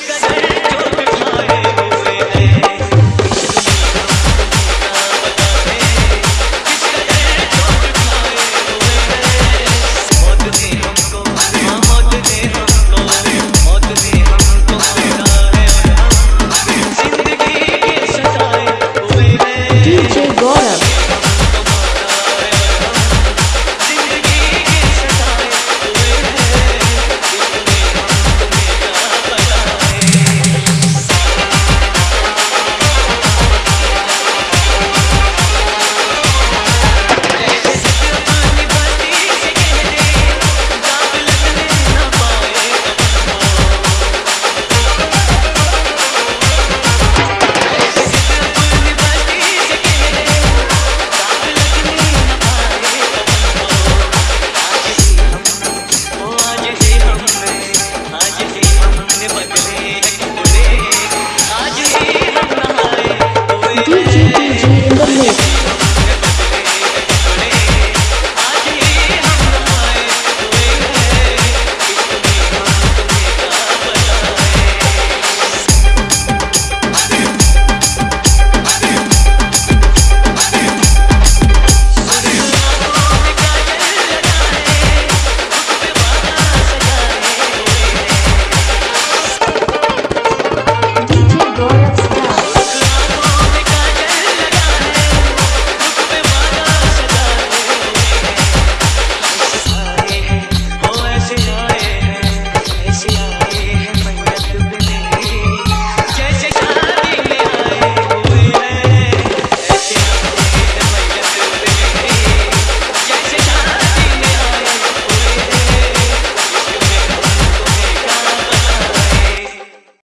Ganhei!